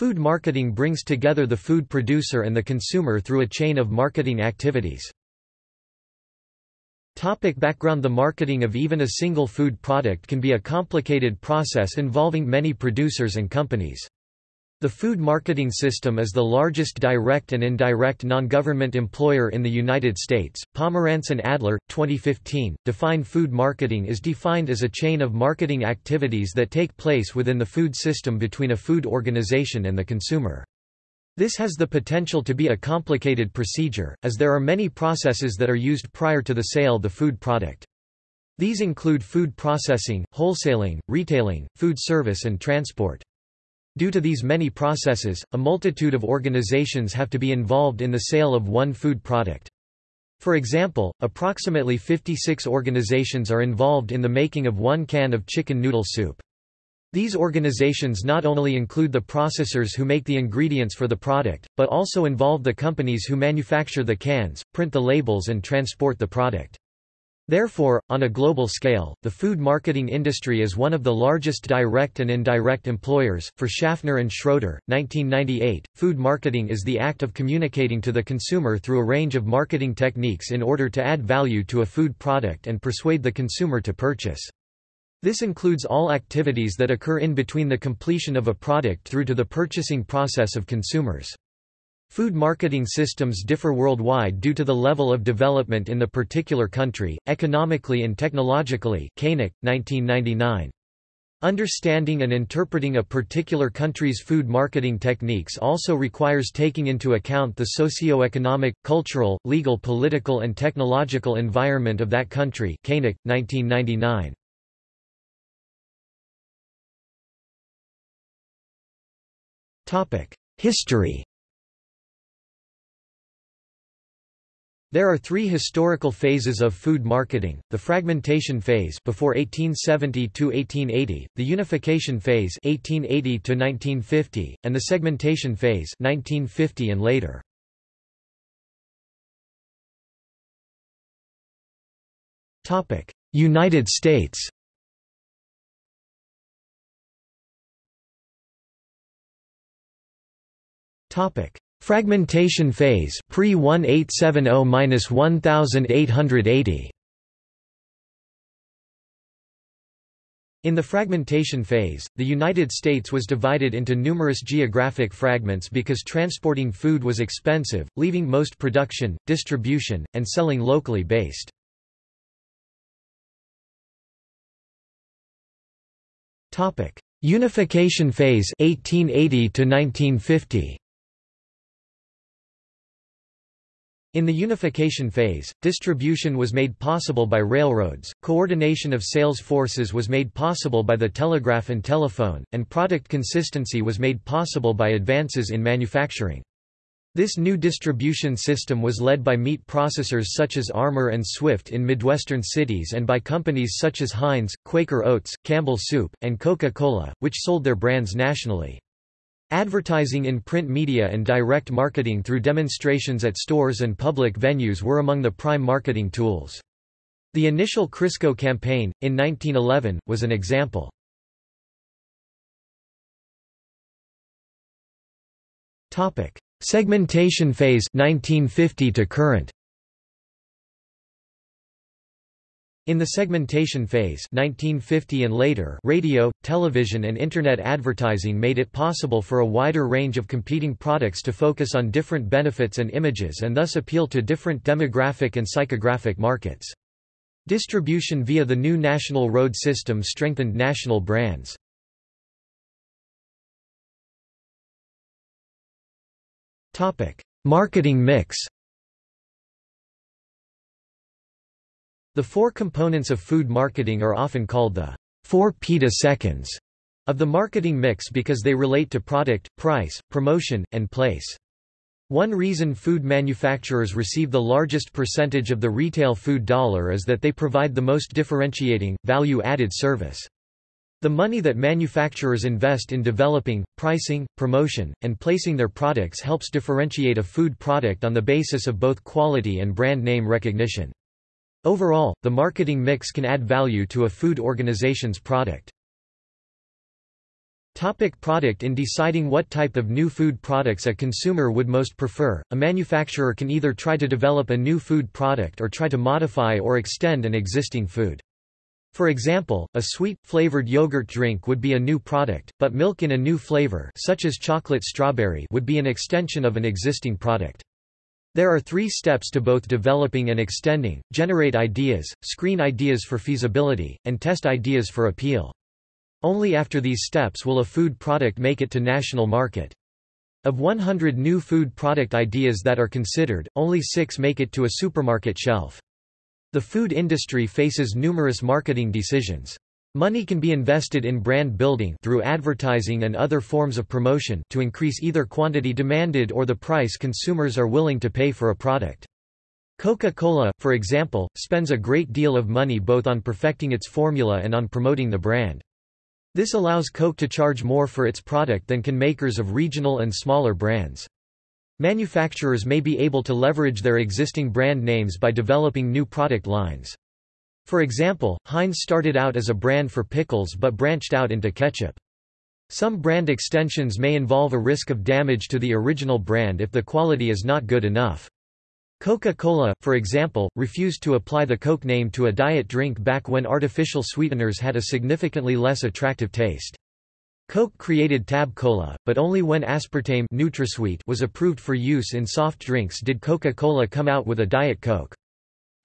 Food marketing brings together the food producer and the consumer through a chain of marketing activities. Topic background The marketing of even a single food product can be a complicated process involving many producers and companies. The food marketing system is the largest direct and indirect non-government employer in the United States. Pomeranz and Adler, 2015, define food marketing is defined as a chain of marketing activities that take place within the food system between a food organization and the consumer. This has the potential to be a complicated procedure, as there are many processes that are used prior to the sale of the food product. These include food processing, wholesaling, retailing, food service and transport. Due to these many processes, a multitude of organizations have to be involved in the sale of one food product. For example, approximately 56 organizations are involved in the making of one can of chicken noodle soup. These organizations not only include the processors who make the ingredients for the product, but also involve the companies who manufacture the cans, print the labels and transport the product. Therefore, on a global scale, the food marketing industry is one of the largest direct and indirect employers. For Schaffner and Schroeder, 1998, food marketing is the act of communicating to the consumer through a range of marketing techniques in order to add value to a food product and persuade the consumer to purchase. This includes all activities that occur in between the completion of a product through to the purchasing process of consumers. Food marketing systems differ worldwide due to the level of development in the particular country, economically and technologically Koenig, 1999. Understanding and interpreting a particular country's food marketing techniques also requires taking into account the socio-economic, cultural, legal political and technological environment of that country Koenig, 1999. History There are three historical phases of food marketing, the fragmentation phase before 1870–1880, the unification phase 1880–1950, and the segmentation phase 1950 and later. United States Topic Fragmentation phase pre 1870-1880 In the fragmentation phase, the United States was divided into numerous geographic fragments because transporting food was expensive, leaving most production, distribution, and selling locally based. Unification phase 1880 to 1950 In the unification phase, distribution was made possible by railroads, coordination of sales forces was made possible by the telegraph and telephone, and product consistency was made possible by advances in manufacturing. This new distribution system was led by meat processors such as Armour and Swift in Midwestern cities and by companies such as Heinz, Quaker Oats, Campbell Soup, and Coca-Cola, which sold their brands nationally. Advertising in print media and direct marketing through demonstrations at stores and public venues were among the prime marketing tools. The initial Crisco campaign, in 1911, was an example. Segmentation phase 1950 to current In the segmentation phase 1950 and later, radio, television and Internet advertising made it possible for a wider range of competing products to focus on different benefits and images and thus appeal to different demographic and psychographic markets. Distribution via the new national road system strengthened national brands. Marketing mix The four components of food marketing are often called the four peta-seconds of the marketing mix because they relate to product, price, promotion, and place. One reason food manufacturers receive the largest percentage of the retail food dollar is that they provide the most differentiating, value-added service. The money that manufacturers invest in developing, pricing, promotion, and placing their products helps differentiate a food product on the basis of both quality and brand name recognition. Overall, the marketing mix can add value to a food organization's product. Topic product In deciding what type of new food products a consumer would most prefer, a manufacturer can either try to develop a new food product or try to modify or extend an existing food. For example, a sweet, flavored yogurt drink would be a new product, but milk in a new flavor such as chocolate strawberry would be an extension of an existing product. There are three steps to both developing and extending, generate ideas, screen ideas for feasibility, and test ideas for appeal. Only after these steps will a food product make it to national market. Of 100 new food product ideas that are considered, only six make it to a supermarket shelf. The food industry faces numerous marketing decisions. Money can be invested in brand building through advertising and other forms of promotion to increase either quantity demanded or the price consumers are willing to pay for a product. Coca-Cola, for example, spends a great deal of money both on perfecting its formula and on promoting the brand. This allows Coke to charge more for its product than can makers of regional and smaller brands. Manufacturers may be able to leverage their existing brand names by developing new product lines. For example, Heinz started out as a brand for pickles but branched out into ketchup. Some brand extensions may involve a risk of damage to the original brand if the quality is not good enough. Coca-Cola, for example, refused to apply the Coke name to a diet drink back when artificial sweeteners had a significantly less attractive taste. Coke created Tab Cola, but only when aspartame NutraSweet was approved for use in soft drinks did Coca-Cola come out with a Diet Coke.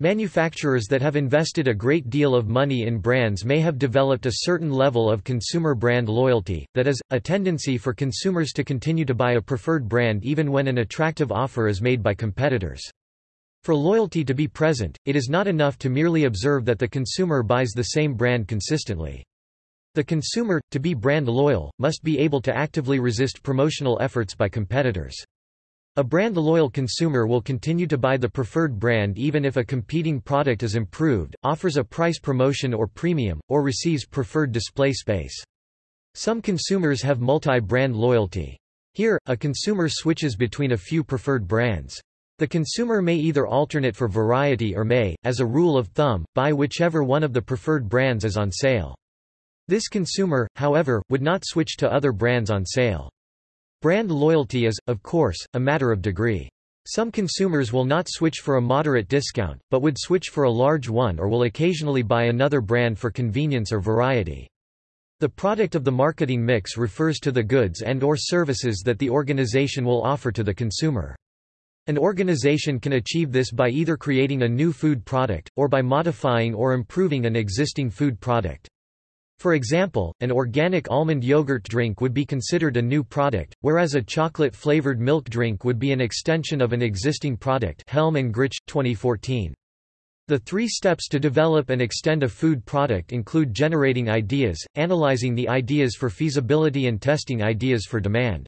Manufacturers that have invested a great deal of money in brands may have developed a certain level of consumer brand loyalty, that is, a tendency for consumers to continue to buy a preferred brand even when an attractive offer is made by competitors. For loyalty to be present, it is not enough to merely observe that the consumer buys the same brand consistently. The consumer, to be brand loyal, must be able to actively resist promotional efforts by competitors. A brand-loyal consumer will continue to buy the preferred brand even if a competing product is improved, offers a price promotion or premium, or receives preferred display space. Some consumers have multi-brand loyalty. Here, a consumer switches between a few preferred brands. The consumer may either alternate for variety or may, as a rule of thumb, buy whichever one of the preferred brands is on sale. This consumer, however, would not switch to other brands on sale. Brand loyalty is, of course, a matter of degree. Some consumers will not switch for a moderate discount, but would switch for a large one or will occasionally buy another brand for convenience or variety. The product of the marketing mix refers to the goods and or services that the organization will offer to the consumer. An organization can achieve this by either creating a new food product, or by modifying or improving an existing food product. For example, an organic almond yogurt drink would be considered a new product, whereas a chocolate-flavored milk drink would be an extension of an existing product Helm and Grich, 2014. The three steps to develop and extend a food product include generating ideas, analyzing the ideas for feasibility and testing ideas for demand.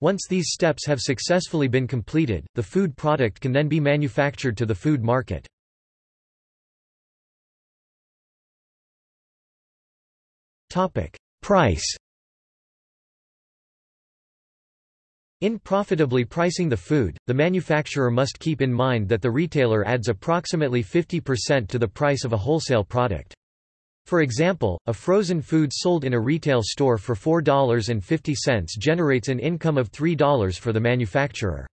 Once these steps have successfully been completed, the food product can then be manufactured to the food market. Price In profitably pricing the food, the manufacturer must keep in mind that the retailer adds approximately 50% to the price of a wholesale product. For example, a frozen food sold in a retail store for $4.50 generates an income of $3 for the manufacturer.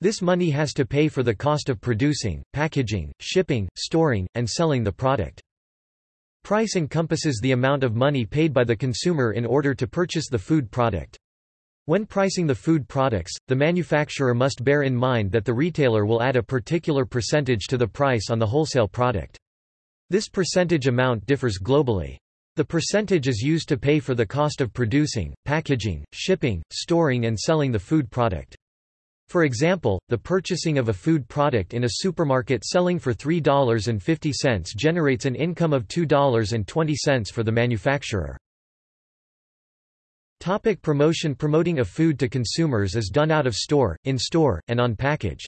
This money has to pay for the cost of producing, packaging, shipping, storing, and selling the product. Price encompasses the amount of money paid by the consumer in order to purchase the food product. When pricing the food products, the manufacturer must bear in mind that the retailer will add a particular percentage to the price on the wholesale product. This percentage amount differs globally. The percentage is used to pay for the cost of producing, packaging, shipping, storing and selling the food product. For example, the purchasing of a food product in a supermarket selling for $3.50 generates an income of $2.20 for the manufacturer. Topic promotion Promoting a food to consumers is done out of store, in store, and on package.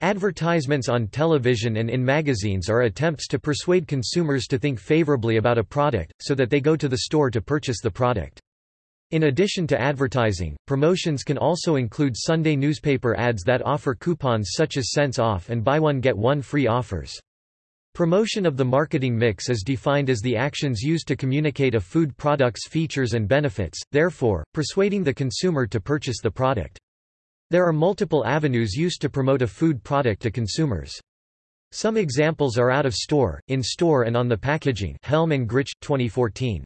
Advertisements on television and in magazines are attempts to persuade consumers to think favorably about a product, so that they go to the store to purchase the product. In addition to advertising, promotions can also include Sunday newspaper ads that offer coupons such as cents off and buy one get one free offers. Promotion of the marketing mix is defined as the actions used to communicate a food product's features and benefits, therefore, persuading the consumer to purchase the product. There are multiple avenues used to promote a food product to consumers. Some examples are out of store, in store and on the packaging Helm and Grich, 2014.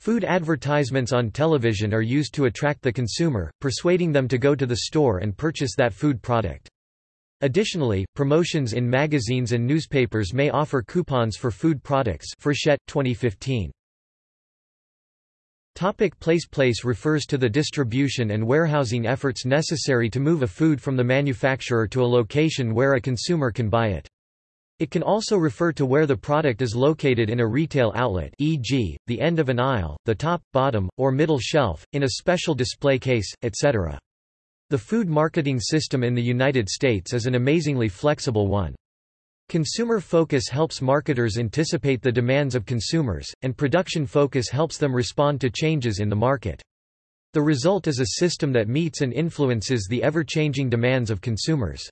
Food advertisements on television are used to attract the consumer, persuading them to go to the store and purchase that food product. Additionally, promotions in magazines and newspapers may offer coupons for food products Frechette, 2015. Topic place Place refers to the distribution and warehousing efforts necessary to move a food from the manufacturer to a location where a consumer can buy it. It can also refer to where the product is located in a retail outlet e.g., the end of an aisle, the top, bottom, or middle shelf, in a special display case, etc. The food marketing system in the United States is an amazingly flexible one. Consumer focus helps marketers anticipate the demands of consumers, and production focus helps them respond to changes in the market. The result is a system that meets and influences the ever-changing demands of consumers.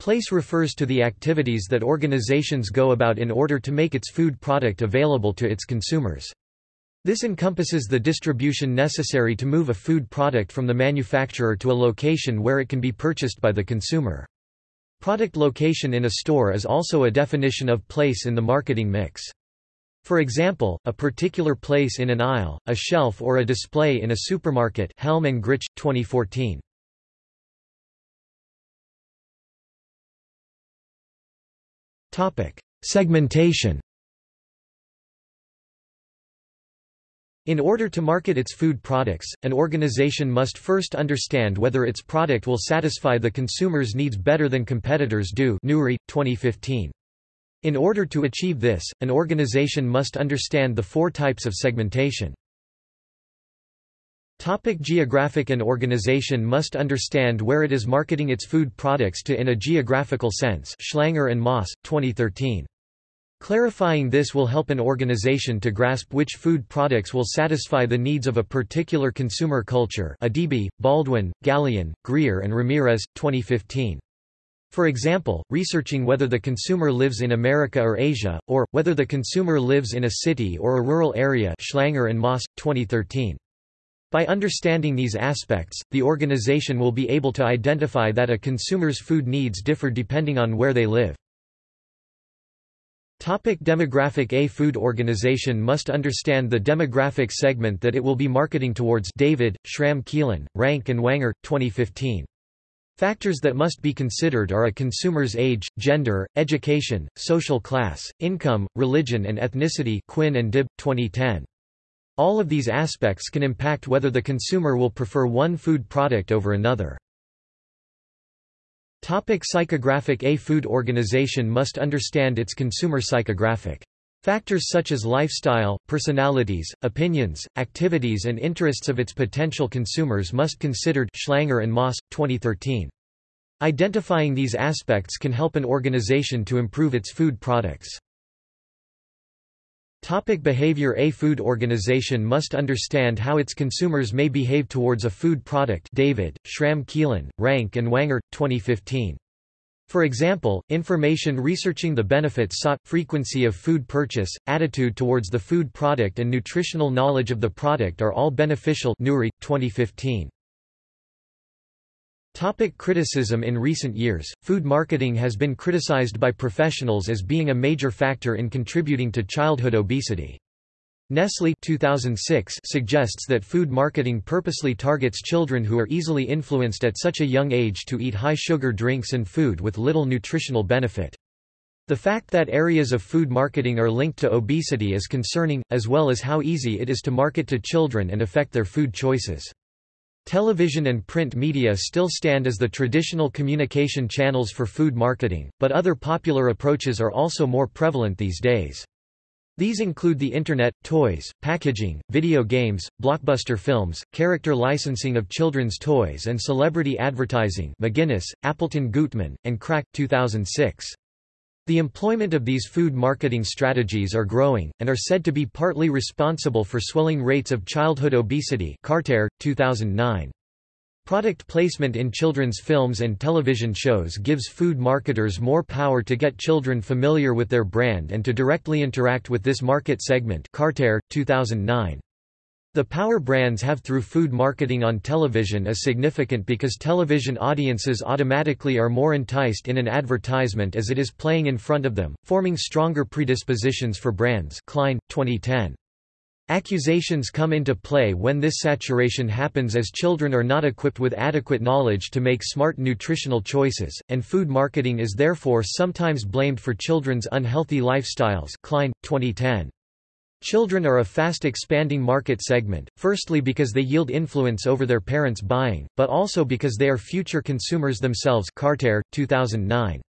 Place refers to the activities that organizations go about in order to make its food product available to its consumers. This encompasses the distribution necessary to move a food product from the manufacturer to a location where it can be purchased by the consumer. Product location in a store is also a definition of place in the marketing mix. For example, a particular place in an aisle, a shelf or a display in a supermarket Helm and Grich, 2014. Segmentation In order to market its food products, an organization must first understand whether its product will satisfy the consumer's needs better than competitors do Newry, 2015. In order to achieve this, an organization must understand the four types of segmentation. Topic geographic An organization must understand where it is marketing its food products to in a geographical sense Schlanger and Moss, 2013. Clarifying this will help an organization to grasp which food products will satisfy the needs of a particular consumer culture Adibi, Baldwin, Gallion, Greer and Ramirez, 2015. For example, researching whether the consumer lives in America or Asia, or, whether the consumer lives in a city or a rural area Schlanger and Moss, 2013. By understanding these aspects, the organization will be able to identify that a consumer's food needs differ depending on where they live. Topic demographic A food organization must understand the demographic segment that it will be marketing towards David, Schramm Keelan, Rank and Wanger, 2015. Factors that must be considered are a consumer's age, gender, education, social class, income, religion and ethnicity Quinn and Dibb, 2010. All of these aspects can impact whether the consumer will prefer one food product over another. Topic psychographic A food organization must understand its consumer psychographic. Factors such as lifestyle, personalities, opinions, activities and interests of its potential consumers must considered Schlanger and Moss, 2013. Identifying these aspects can help an organization to improve its food products. Topic behavior A food organization must understand how its consumers may behave towards a food product David, Schramm Keelan, Rank and Wanger, 2015. For example, information researching the benefits sought, frequency of food purchase, attitude towards the food product and nutritional knowledge of the product are all beneficial Newry, 2015. Topic criticism In recent years, food marketing has been criticized by professionals as being a major factor in contributing to childhood obesity. Nestle 2006 suggests that food marketing purposely targets children who are easily influenced at such a young age to eat high-sugar drinks and food with little nutritional benefit. The fact that areas of food marketing are linked to obesity is concerning, as well as how easy it is to market to children and affect their food choices. Television and print media still stand as the traditional communication channels for food marketing, but other popular approaches are also more prevalent these days. These include the Internet, toys, packaging, video games, blockbuster films, character licensing of children's toys and celebrity advertising McGinnis, Appleton Gootman, and Kraak 2006. The employment of these food marketing strategies are growing, and are said to be partly responsible for swelling rates of childhood obesity Carter, 2009. Product placement in children's films and television shows gives food marketers more power to get children familiar with their brand and to directly interact with this market segment Carter, 2009. The power brands have through food marketing on television is significant because television audiences automatically are more enticed in an advertisement as it is playing in front of them, forming stronger predispositions for brands Klein, 2010. Accusations come into play when this saturation happens as children are not equipped with adequate knowledge to make smart nutritional choices, and food marketing is therefore sometimes blamed for children's unhealthy lifestyles Klein, 2010. Children are a fast-expanding market segment, firstly because they yield influence over their parents' buying, but also because they are future consumers themselves Carter, 2009.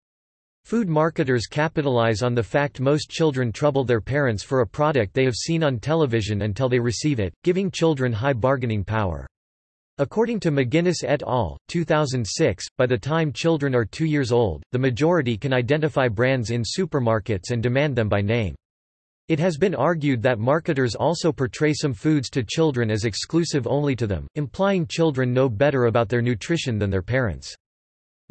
Food marketers capitalize on the fact most children trouble their parents for a product they have seen on television until they receive it, giving children high bargaining power. According to McGinnis et al., 2006, by the time children are two years old, the majority can identify brands in supermarkets and demand them by name. It has been argued that marketers also portray some foods to children as exclusive only to them, implying children know better about their nutrition than their parents.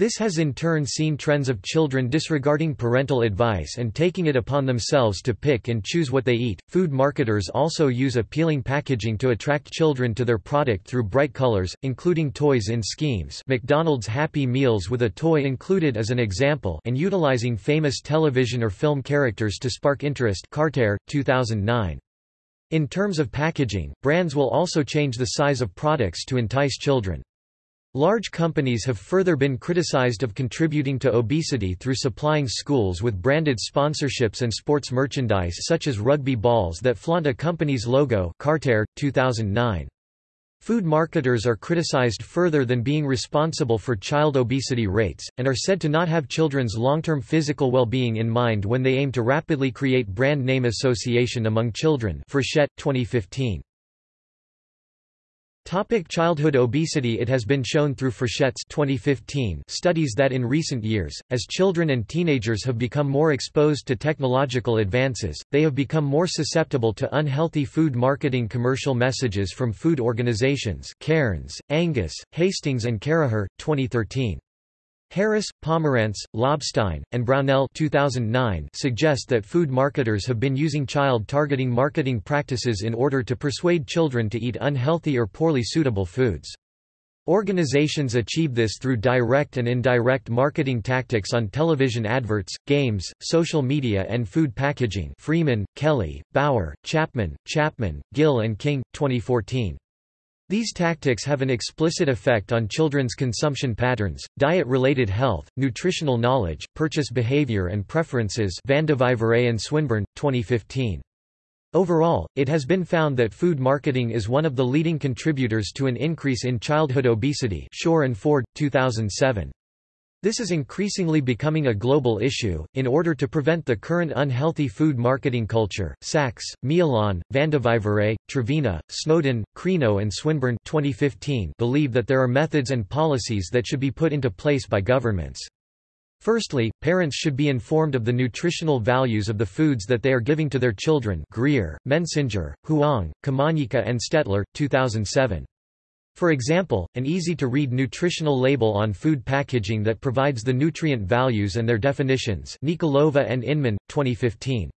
This has in turn seen trends of children disregarding parental advice and taking it upon themselves to pick and choose what they eat. Food marketers also use appealing packaging to attract children to their product through bright colors, including toys in schemes. McDonald's Happy Meals with a toy included as an example and utilizing famous television or film characters to spark interest. Carter, 2009. In terms of packaging, brands will also change the size of products to entice children. Large companies have further been criticized of contributing to obesity through supplying schools with branded sponsorships and sports merchandise such as rugby balls that flaunt a company's logo Carter, 2009. Food marketers are criticized further than being responsible for child obesity rates, and are said to not have children's long-term physical well-being in mind when they aim to rapidly create brand name association among children Frechette, 2015. Topic childhood obesity It has been shown through Frechette's 2015 studies that in recent years, as children and teenagers have become more exposed to technological advances, they have become more susceptible to unhealthy food marketing commercial messages from food organizations Cairns, Angus, Hastings and Caraher, 2013. Harris, Pomeranz, Lobstein, and Brownell 2009 suggest that food marketers have been using child-targeting marketing practices in order to persuade children to eat unhealthy or poorly suitable foods. Organizations achieve this through direct and indirect marketing tactics on television adverts, games, social media and food packaging Freeman, Kelly, Bauer, Chapman, Chapman, Gill and King, 2014. These tactics have an explicit effect on children's consumption patterns, diet-related health, nutritional knowledge, purchase behavior and preferences Vandevijvere and Swinburn, 2015. Overall, it has been found that food marketing is one of the leading contributors to an increase in childhood obesity Shore and Ford, 2007. This is increasingly becoming a global issue. In order to prevent the current unhealthy food marketing culture, Sachs, Milan, Vandevijvere, Trevena, Snowden, Crino, and Swinburn 2015 believe that there are methods and policies that should be put into place by governments. Firstly, parents should be informed of the nutritional values of the foods that they are giving to their children. Grier, Mensinger, Huang, Kumanyika, and Stettler, 2007. For example, an easy-to-read nutritional label on food packaging that provides the nutrient values and their definitions Nikolova and Inman, 2015.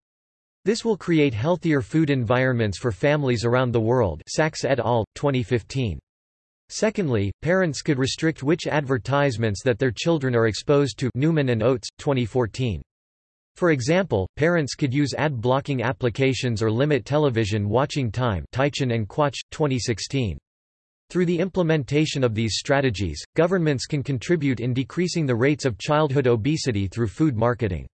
This will create healthier food environments for families around the world Sachs et al., 2015. Secondly, parents could restrict which advertisements that their children are exposed to Newman and Oates, 2014. For example, parents could use ad-blocking applications or limit television watching time Teichen and Quach, 2016. Through the implementation of these strategies, governments can contribute in decreasing the rates of childhood obesity through food marketing.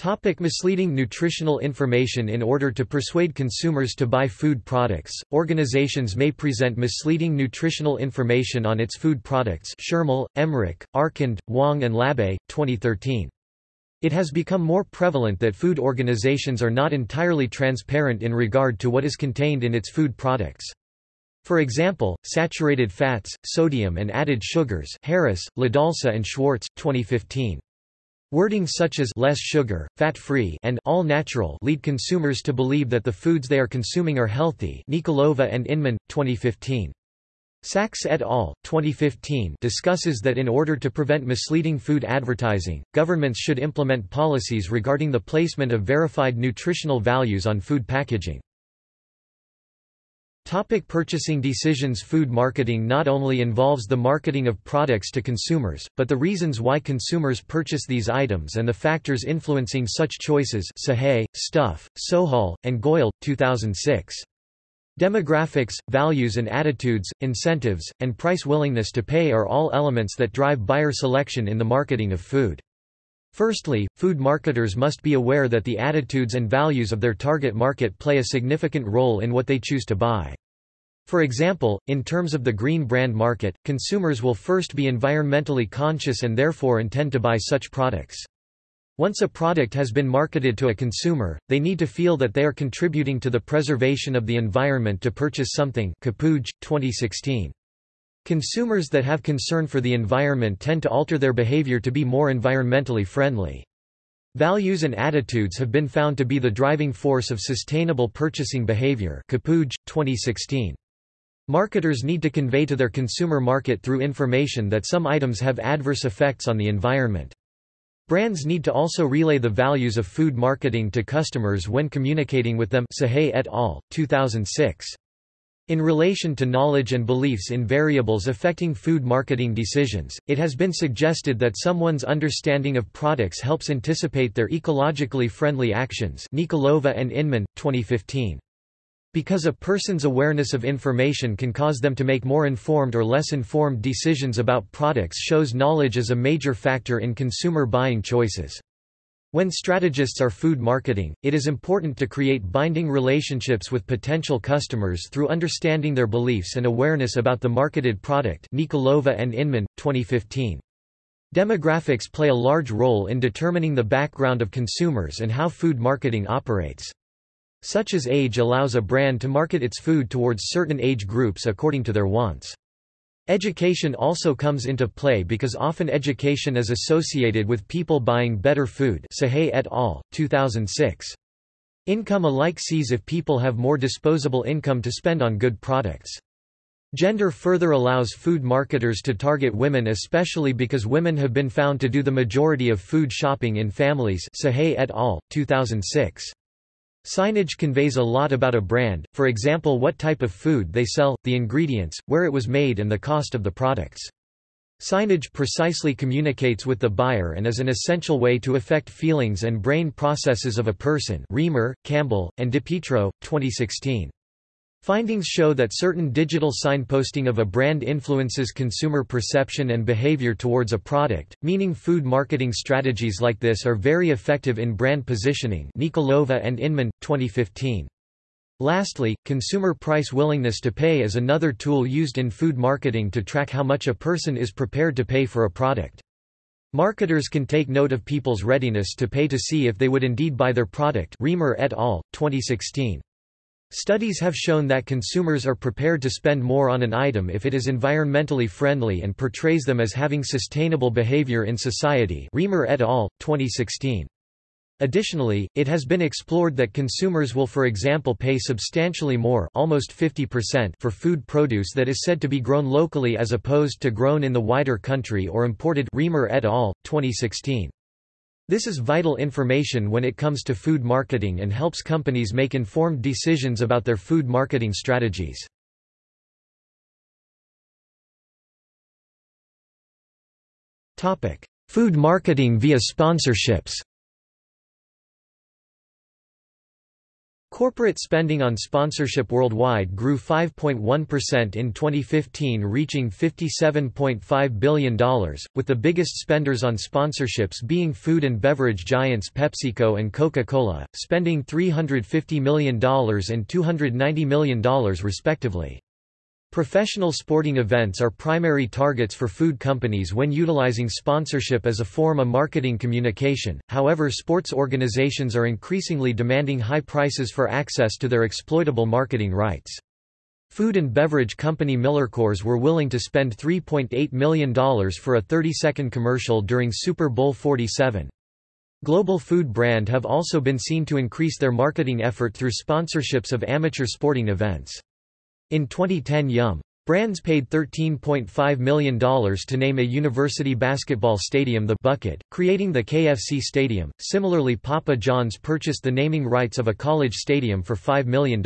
Topic misleading nutritional information In order to persuade consumers to buy food products, organizations may present misleading nutritional information on its food products Schermel, Emmerich, Arcand, Wang and Labbé, 2013. It has become more prevalent that food organizations are not entirely transparent in regard to what is contained in its food products. For example, saturated fats, sodium and added sugars Harris, LoDolce and Schwartz, 2015. Wording such as less sugar, fat-free and all natural lead consumers to believe that the foods they are consuming are healthy Nikolova and Inman, 2015. Sachs et al. 2015 discusses that in order to prevent misleading food advertising, governments should implement policies regarding the placement of verified nutritional values on food packaging. Topic purchasing decisions Food marketing not only involves the marketing of products to consumers, but the reasons why consumers purchase these items and the factors influencing such choices Sahay, Stuff, Sohal, and Goyal, 2006. Demographics, values and attitudes, incentives, and price willingness to pay are all elements that drive buyer selection in the marketing of food. Firstly, food marketers must be aware that the attitudes and values of their target market play a significant role in what they choose to buy. For example, in terms of the green brand market, consumers will first be environmentally conscious and therefore intend to buy such products. Once a product has been marketed to a consumer, they need to feel that they are contributing to the preservation of the environment to purchase something Kapuj, 2016. Consumers that have concern for the environment tend to alter their behavior to be more environmentally friendly. Values and attitudes have been found to be the driving force of sustainable purchasing behavior Kapuj, 2016. Marketers need to convey to their consumer market through information that some items have adverse effects on the environment. Brands need to also relay the values of food marketing to customers when communicating with them Sahay et al., 2006. In relation to knowledge and beliefs in variables affecting food marketing decisions, it has been suggested that someone's understanding of products helps anticipate their ecologically friendly actions Nikolova and Inman, 2015. Because a person's awareness of information can cause them to make more informed or less informed decisions about products shows knowledge as a major factor in consumer buying choices. When strategists are food marketing, it is important to create binding relationships with potential customers through understanding their beliefs and awareness about the marketed product Nikolova and Inman, 2015. Demographics play a large role in determining the background of consumers and how food marketing operates. Such as age allows a brand to market its food towards certain age groups according to their wants. Education also comes into play because often education is associated with people buying better food Sahay et al., 2006. Income alike sees if people have more disposable income to spend on good products. Gender further allows food marketers to target women especially because women have been found to do the majority of food shopping in families Sahay et al., 2006. Signage conveys a lot about a brand, for example what type of food they sell, the ingredients, where it was made and the cost of the products. Signage precisely communicates with the buyer and is an essential way to affect feelings and brain processes of a person Reamer, Campbell, and DiPietro, 2016. Findings show that certain digital signposting of a brand influences consumer perception and behavior towards a product, meaning food marketing strategies like this are very effective in brand positioning Nikolova and Inman, 2015. Lastly, consumer price willingness to pay is another tool used in food marketing to track how much a person is prepared to pay for a product. Marketers can take note of people's readiness to pay to see if they would indeed buy their product Reamer et al., 2016. Studies have shown that consumers are prepared to spend more on an item if it is environmentally friendly and portrays them as having sustainable behavior in society Reamer et al., 2016. Additionally, it has been explored that consumers will for example pay substantially more almost 50% for food produce that is said to be grown locally as opposed to grown in the wider country or imported Reamer et al., 2016. This is vital information when it comes to food marketing and helps companies make informed decisions about their food marketing strategies. Food marketing via sponsorships Corporate spending on sponsorship worldwide grew 5.1% in 2015 reaching $57.5 billion, with the biggest spenders on sponsorships being food and beverage giants PepsiCo and Coca-Cola, spending $350 million and $290 million respectively. Professional sporting events are primary targets for food companies when utilizing sponsorship as a form of marketing communication, however sports organizations are increasingly demanding high prices for access to their exploitable marketing rights. Food and beverage company MillerCoors were willing to spend $3.8 million for a 30-second commercial during Super Bowl 47. Global Food Brand have also been seen to increase their marketing effort through sponsorships of amateur sporting events. In 2010 Yum! Brands paid $13.5 million to name a university basketball stadium the Bucket, creating the KFC Stadium. Similarly, Papa John's purchased the naming rights of a college stadium for $5 million.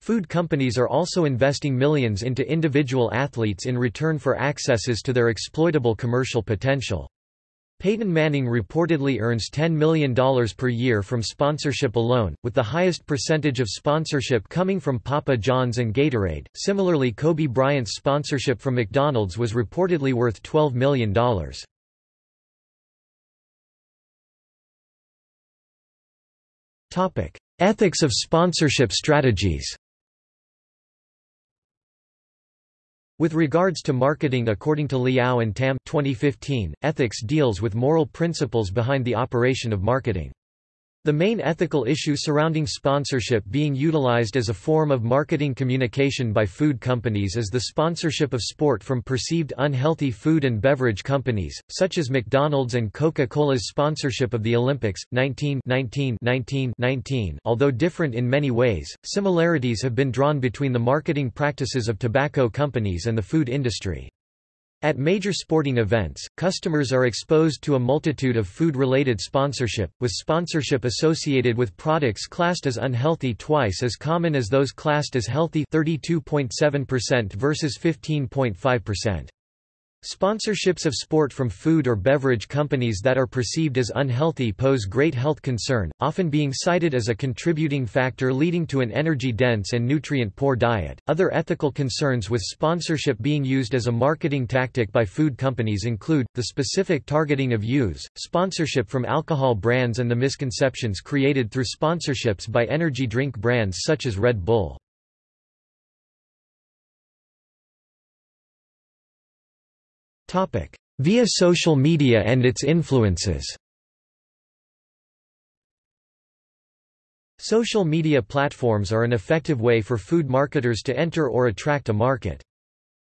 Food companies are also investing millions into individual athletes in return for accesses to their exploitable commercial potential. Peyton Manning reportedly earns $10 million per year from sponsorship alone, with the highest percentage of sponsorship coming from Papa John's and Gatorade. Similarly, Kobe Bryant's sponsorship from McDonald's was reportedly worth $12 million. Topic: Ethics of sponsorship strategies With regards to marketing according to Liao and Tam 2015, ethics deals with moral principles behind the operation of marketing. The main ethical issue surrounding sponsorship being utilized as a form of marketing communication by food companies is the sponsorship of sport from perceived unhealthy food and beverage companies, such as McDonald's and Coca-Cola's sponsorship of the Olympics. 19 19 19 19 Although different in many ways, similarities have been drawn between the marketing practices of tobacco companies and the food industry. At major sporting events, customers are exposed to a multitude of food-related sponsorship, with sponsorship associated with products classed as unhealthy twice as common as those classed as healthy 32.7% versus 15.5%. Sponsorships of sport from food or beverage companies that are perceived as unhealthy pose great health concern, often being cited as a contributing factor leading to an energy-dense and nutrient-poor diet. Other ethical concerns with sponsorship being used as a marketing tactic by food companies include the specific targeting of youths, sponsorship from alcohol brands and the misconceptions created through sponsorships by energy drink brands such as Red Bull. Via social media and its influences Social media platforms are an effective way for food marketers to enter or attract a market.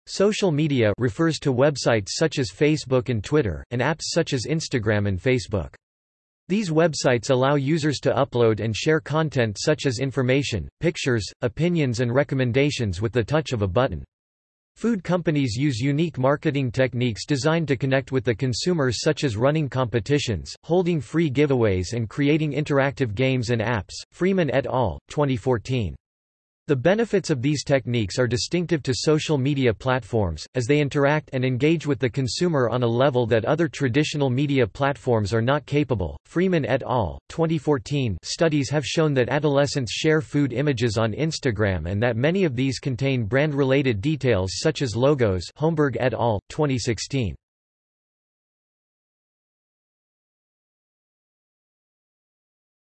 Social media refers to websites such as Facebook and Twitter, and apps such as Instagram and Facebook. These websites allow users to upload and share content such as information, pictures, opinions and recommendations with the touch of a button. Food companies use unique marketing techniques designed to connect with the consumer such as running competitions, holding free giveaways and creating interactive games and apps. Freeman et al., 2014. The benefits of these techniques are distinctive to social media platforms, as they interact and engage with the consumer on a level that other traditional media platforms are not capable. Freeman et al. 2014 studies have shown that adolescents share food images on Instagram and that many of these contain brand-related details such as logos. Holmberg et al. 2016.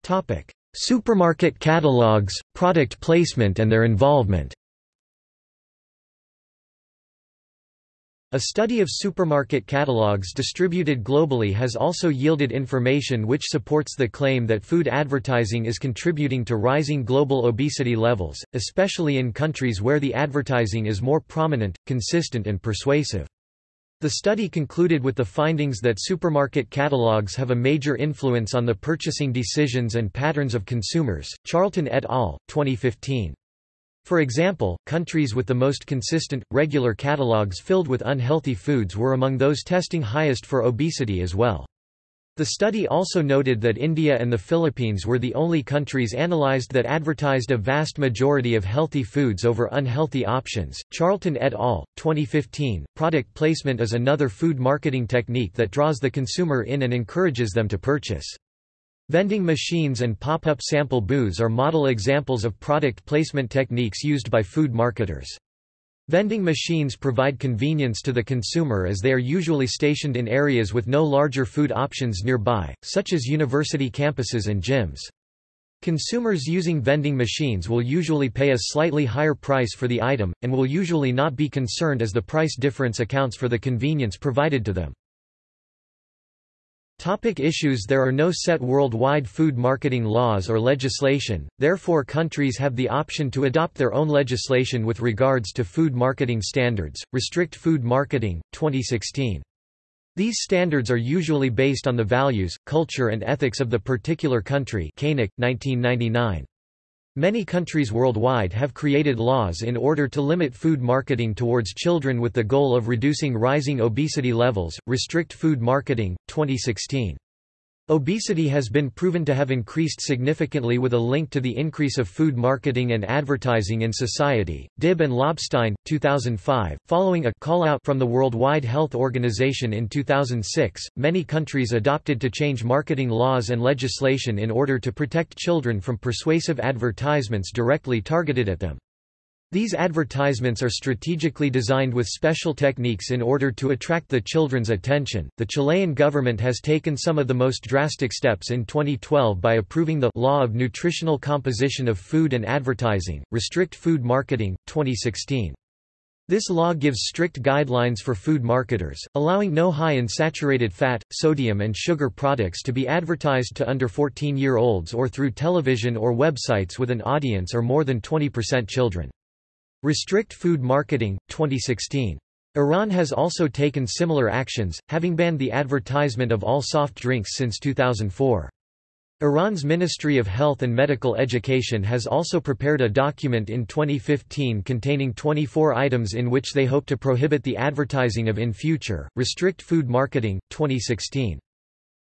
Topic: Supermarket catalogs, product placement and their involvement A study of supermarket catalogs distributed globally has also yielded information which supports the claim that food advertising is contributing to rising global obesity levels, especially in countries where the advertising is more prominent, consistent and persuasive. The study concluded with the findings that supermarket catalogs have a major influence on the purchasing decisions and patterns of consumers. Charlton et al., 2015. For example, countries with the most consistent, regular catalogs filled with unhealthy foods were among those testing highest for obesity as well. The study also noted that India and the Philippines were the only countries analyzed that advertised a vast majority of healthy foods over unhealthy options. Charlton et al., 2015. Product placement is another food marketing technique that draws the consumer in and encourages them to purchase. Vending machines and pop-up sample booths are model examples of product placement techniques used by food marketers. Vending machines provide convenience to the consumer as they are usually stationed in areas with no larger food options nearby, such as university campuses and gyms. Consumers using vending machines will usually pay a slightly higher price for the item, and will usually not be concerned as the price difference accounts for the convenience provided to them. Topic issues There are no set worldwide food marketing laws or legislation, therefore countries have the option to adopt their own legislation with regards to food marketing standards. Restrict Food Marketing, 2016. These standards are usually based on the values, culture and ethics of the particular country Koenig, 1999. Many countries worldwide have created laws in order to limit food marketing towards children with the goal of reducing rising obesity levels. Restrict food marketing, 2016. Obesity has been proven to have increased significantly with a link to the increase of food marketing and advertising in society. Dibb and Lobstein, 2005. Following a call out from the World Health Organization in 2006, many countries adopted to change marketing laws and legislation in order to protect children from persuasive advertisements directly targeted at them. These advertisements are strategically designed with special techniques in order to attract the children's attention. The Chilean government has taken some of the most drastic steps in 2012 by approving the Law of Nutritional Composition of Food and Advertising, Restrict Food Marketing, 2016. This law gives strict guidelines for food marketers, allowing no high in saturated fat, sodium and sugar products to be advertised to under 14-year-olds or through television or websites with an audience or more than 20% children. Restrict Food Marketing, 2016. Iran has also taken similar actions, having banned the advertisement of all soft drinks since 2004. Iran's Ministry of Health and Medical Education has also prepared a document in 2015 containing 24 items in which they hope to prohibit the advertising of in future. Restrict Food Marketing, 2016.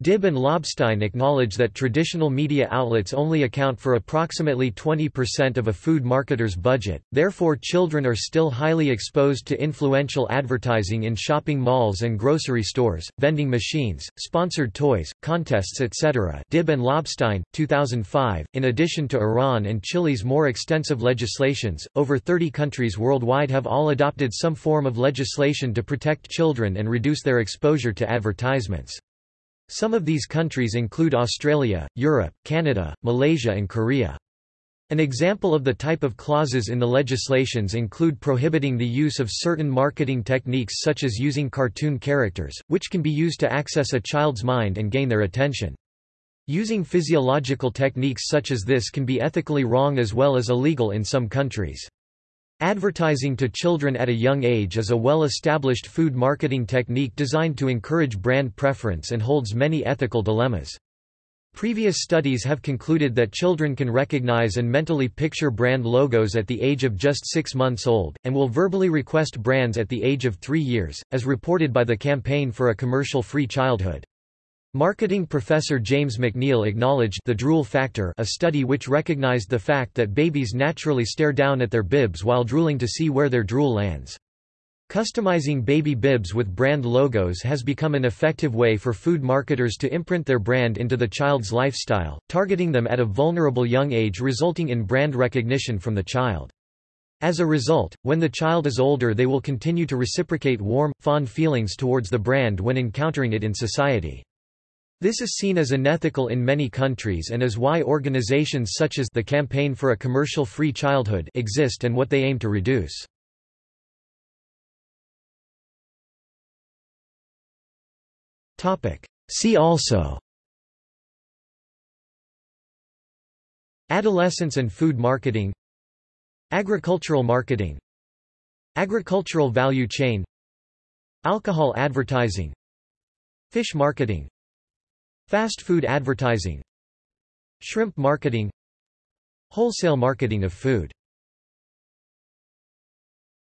Dibb and Lobstein acknowledge that traditional media outlets only account for approximately 20% of a food marketer's budget, therefore children are still highly exposed to influential advertising in shopping malls and grocery stores, vending machines, sponsored toys, contests etc. Dibb and Lobstein, 2005. In addition to Iran and Chile's more extensive legislations, over 30 countries worldwide have all adopted some form of legislation to protect children and reduce their exposure to advertisements. Some of these countries include Australia, Europe, Canada, Malaysia and Korea. An example of the type of clauses in the legislations include prohibiting the use of certain marketing techniques such as using cartoon characters, which can be used to access a child's mind and gain their attention. Using physiological techniques such as this can be ethically wrong as well as illegal in some countries. Advertising to children at a young age is a well-established food marketing technique designed to encourage brand preference and holds many ethical dilemmas. Previous studies have concluded that children can recognize and mentally picture brand logos at the age of just six months old, and will verbally request brands at the age of three years, as reported by the Campaign for a Commercial-Free Childhood. Marketing professor James McNeal acknowledged the drool factor a study which recognized the fact that babies naturally stare down at their bibs while drooling to see where their drool lands. Customizing baby bibs with brand logos has become an effective way for food marketers to imprint their brand into the child's lifestyle, targeting them at a vulnerable young age resulting in brand recognition from the child. As a result, when the child is older they will continue to reciprocate warm, fond feelings towards the brand when encountering it in society. This is seen as unethical in many countries and is why organizations such as the Campaign for a Commercial-Free Childhood exist and what they aim to reduce. See also. Adolescence and food marketing. Agricultural marketing. Agricultural value chain. Alcohol advertising. Fish marketing Fast food advertising Shrimp marketing Wholesale marketing of food